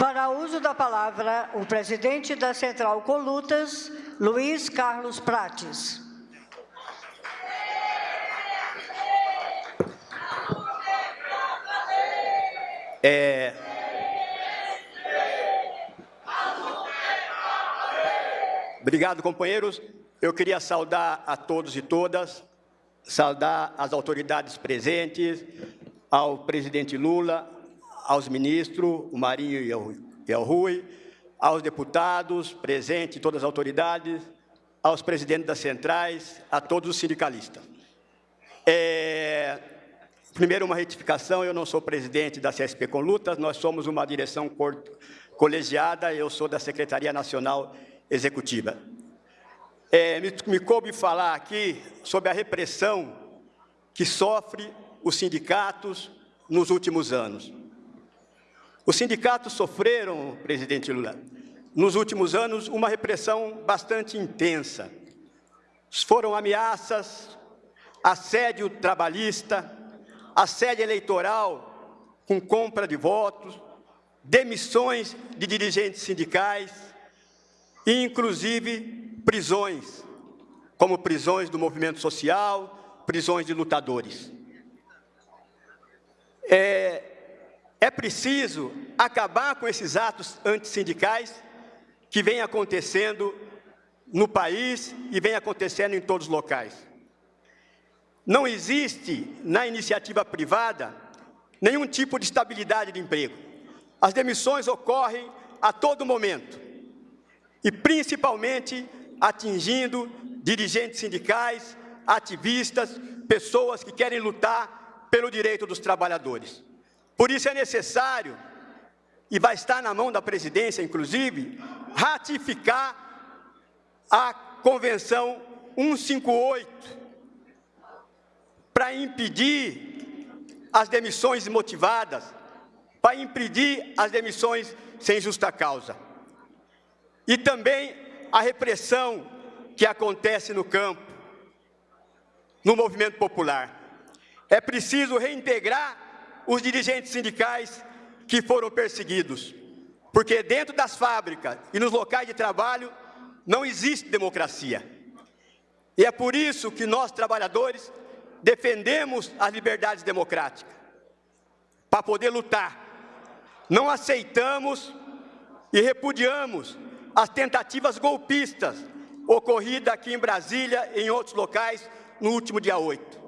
Para uso da palavra, o presidente da Central Colutas, Luiz Carlos Prates. É... Obrigado, companheiros. Eu queria saudar a todos e todas, saudar as autoridades presentes, ao presidente Lula, aos ministros, o Marinho e o Rui, aos deputados presentes, todas as autoridades, aos presidentes das centrais, a todos os sindicalistas. É, primeiro, uma retificação, eu não sou presidente da CSP com Lutas, nós somos uma direção colegiada, eu sou da Secretaria Nacional Executiva. É, me, me coube falar aqui sobre a repressão que sofre os sindicatos nos últimos anos. Os sindicatos sofreram, presidente Lula, nos últimos anos, uma repressão bastante intensa. Foram ameaças, assédio trabalhista, assédio eleitoral com compra de votos, demissões de dirigentes sindicais e, inclusive, prisões, como prisões do movimento social, prisões de lutadores. É, é preciso acabar com esses atos antissindicais que vêm acontecendo no país e vem acontecendo em todos os locais. Não existe na iniciativa privada nenhum tipo de estabilidade de emprego. As demissões ocorrem a todo momento e principalmente atingindo dirigentes sindicais, ativistas, pessoas que querem lutar pelo direito dos trabalhadores. Por isso é necessário, e vai estar na mão da presidência, inclusive, ratificar a Convenção 158 para impedir as demissões motivadas, para impedir as demissões sem justa causa. E também a repressão que acontece no campo, no movimento popular. É preciso reintegrar os dirigentes sindicais que foram perseguidos. Porque dentro das fábricas e nos locais de trabalho não existe democracia. E é por isso que nós, trabalhadores, defendemos as liberdades democráticas, para poder lutar. Não aceitamos e repudiamos as tentativas golpistas ocorridas aqui em Brasília e em outros locais no último dia 8.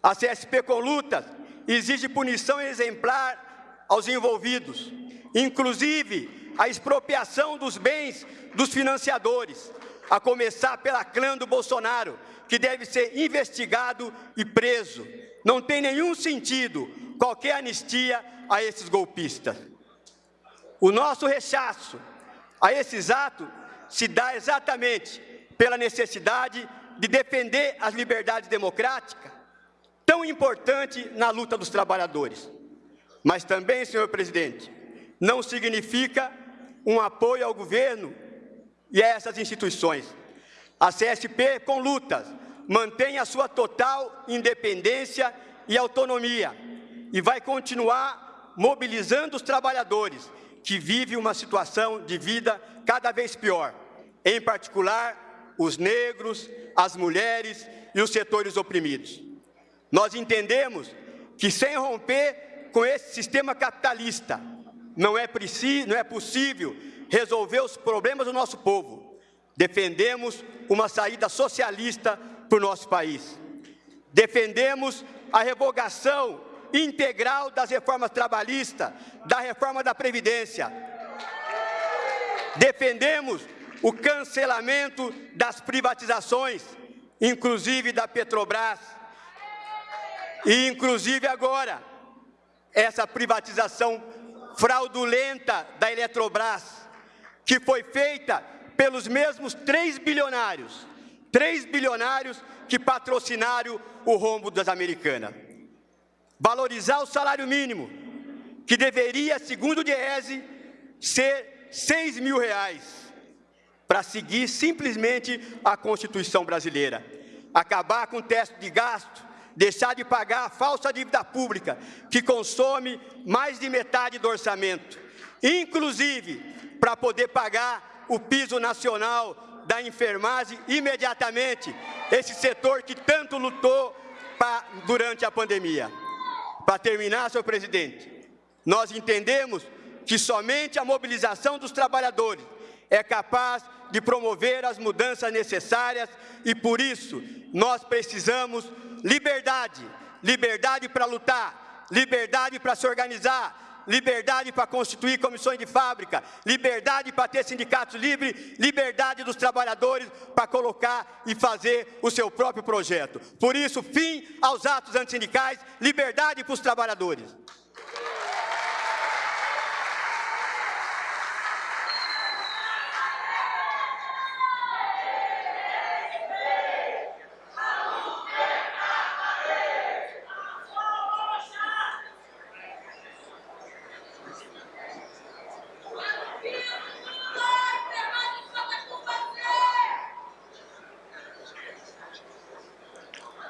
A CSP com lutas exige punição exemplar aos envolvidos, inclusive a expropriação dos bens dos financiadores, a começar pela clã do Bolsonaro, que deve ser investigado e preso. Não tem nenhum sentido qualquer anistia a esses golpistas. O nosso rechaço a esses atos se dá exatamente pela necessidade de defender as liberdades democráticas tão importante na luta dos trabalhadores. Mas também, senhor presidente, não significa um apoio ao governo e a essas instituições. A CSP, com lutas, mantém a sua total independência e autonomia e vai continuar mobilizando os trabalhadores que vivem uma situação de vida cada vez pior, em particular os negros, as mulheres e os setores oprimidos. Nós entendemos que sem romper com esse sistema capitalista, não é, preciso, não é possível resolver os problemas do nosso povo. Defendemos uma saída socialista para o nosso país. Defendemos a revogação integral das reformas trabalhistas, da reforma da Previdência. Defendemos o cancelamento das privatizações, inclusive da Petrobras, e, inclusive, agora, essa privatização fraudulenta da Eletrobras, que foi feita pelos mesmos três bilionários, três bilionários que patrocinaram o rombo das americanas. Valorizar o salário mínimo, que deveria, segundo o Diese, ser seis mil reais, para seguir simplesmente a Constituição brasileira. Acabar com o teto de gasto, deixar de pagar a falsa dívida pública, que consome mais de metade do orçamento, inclusive para poder pagar o piso nacional da enfermagem imediatamente, esse setor que tanto lutou pra, durante a pandemia. Para terminar, senhor presidente, nós entendemos que somente a mobilização dos trabalhadores é capaz de promover as mudanças necessárias e, por isso, nós precisamos liberdade, liberdade para lutar, liberdade para se organizar, liberdade para constituir comissões de fábrica, liberdade para ter sindicatos livres, liberdade dos trabalhadores para colocar e fazer o seu próprio projeto. Por isso, fim aos atos antissindicais, liberdade para os trabalhadores.